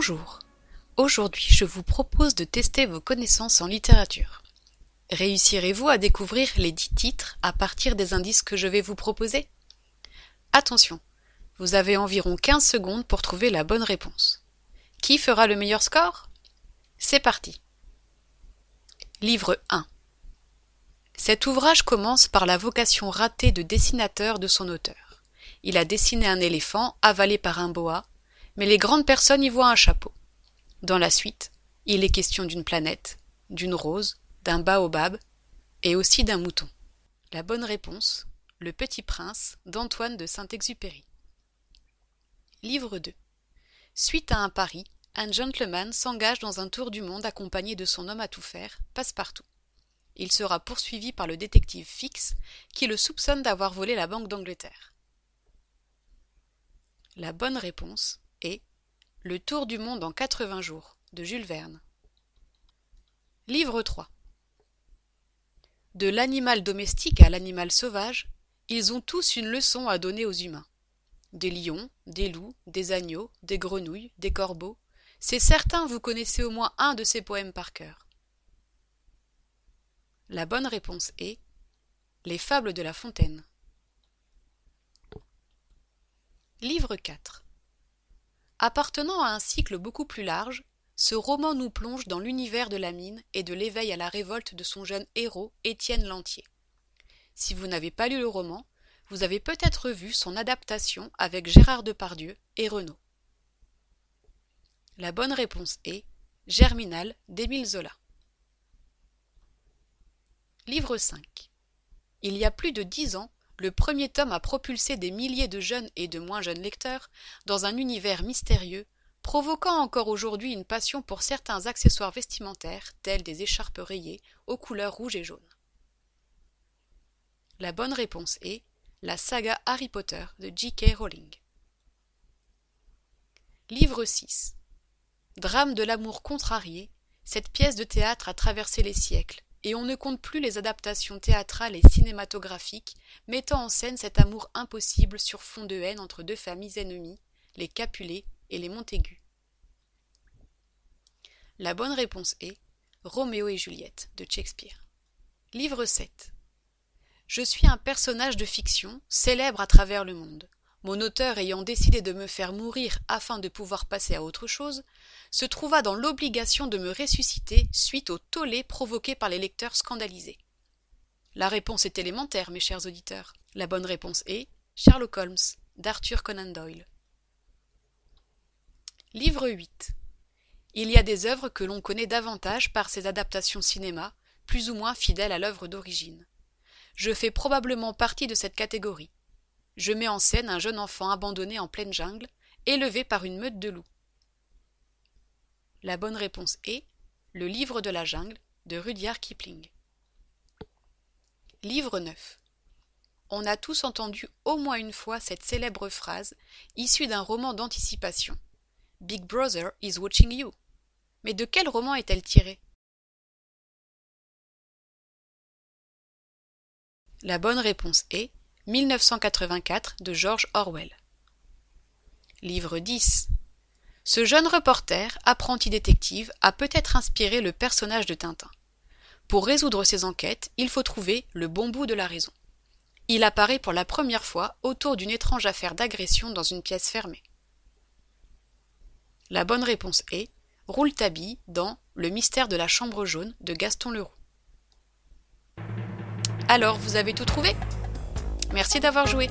Bonjour. Aujourd'hui, je vous propose de tester vos connaissances en littérature. Réussirez-vous à découvrir les dix titres à partir des indices que je vais vous proposer? Attention, vous avez environ 15 secondes pour trouver la bonne réponse. Qui fera le meilleur score? C'est parti. Livre 1 Cet ouvrage commence par la vocation ratée de dessinateur de son auteur. Il a dessiné un éléphant avalé par un boa, mais les grandes personnes y voient un chapeau. Dans la suite, il est question d'une planète, d'une rose, d'un baobab et aussi d'un mouton. La bonne réponse, Le Petit Prince d'Antoine de Saint-Exupéry. Livre 2. Suite à un pari, un gentleman s'engage dans un tour du monde accompagné de son homme à tout faire, Passepartout. Il sera poursuivi par le détective Fix qui le soupçonne d'avoir volé la Banque d'Angleterre. La bonne réponse Le tour du monde en 80 jours de Jules Verne. Livre 3. De l'animal domestique à l'animal sauvage, ils ont tous une leçon à donner aux humains. Des lions, des loups, des agneaux, des grenouilles, des corbeaux, c'est certain vous connaissez au moins un de ces poèmes par cœur. La bonne réponse est Les fables de La Fontaine. Livre 4 Appartenant à un cycle beaucoup plus large, ce roman nous plonge dans l'univers de la mine et de l'éveil à la révolte de son jeune héros, Étienne Lantier. Si vous n'avez pas lu le roman, vous avez peut-être vu son adaptation avec Gérard Depardieu et Renaud. La bonne réponse est Germinal d'Émile Zola. Livre 5 Il y a plus de dix ans, le premier tome a propulsé des milliers de jeunes et de moins jeunes lecteurs dans un univers mystérieux, provoquant encore aujourd'hui une passion pour certains accessoires vestimentaires tels des écharpes rayées aux couleurs rouge et jaune. La bonne réponse est la saga Harry Potter de J.K. Rowling. Livre 6 Drame de l'amour contrarié, cette pièce de théâtre a traversé les siècles, et on ne compte plus les adaptations théâtrales et cinématographiques mettant en scène cet amour impossible sur fond de haine entre deux familles ennemies, les Capulet et les Montaigu. La bonne réponse est Roméo et Juliette de Shakespeare. Livre 7 Je suis un personnage de fiction, célèbre à travers le monde. Mon auteur ayant décidé de me faire mourir afin de pouvoir passer à autre chose, se trouva dans l'obligation de me ressusciter suite au tollé provoqué par les lecteurs scandalisés. La réponse est élémentaire, mes chers auditeurs. La bonne réponse est Sherlock Holmes, d'Arthur Conan Doyle. Livre 8 Il y a des œuvres que l'on connaît davantage par ses adaptations cinéma, plus ou moins fidèles à l'œuvre d'origine. Je fais probablement partie de cette catégorie je mets en scène un jeune enfant abandonné en pleine jungle, élevé par une meute de loups. La bonne réponse est Le livre de la jungle de Rudyard Kipling. Livre 9. On a tous entendu au moins une fois cette célèbre phrase issue d'un roman d'anticipation. Big Brother is watching you. Mais de quel roman est-elle tirée? La bonne réponse est 1984 de George Orwell. Livre 10 Ce jeune reporter, apprenti détective, a peut-être inspiré le personnage de Tintin. Pour résoudre ses enquêtes, il faut trouver le bon bout de la raison. Il apparaît pour la première fois autour d'une étrange affaire d'agression dans une pièce fermée. La bonne réponse est Rouletabille dans Le mystère de la chambre jaune de Gaston Leroux. Alors, vous avez tout trouvé? Merci d'avoir joué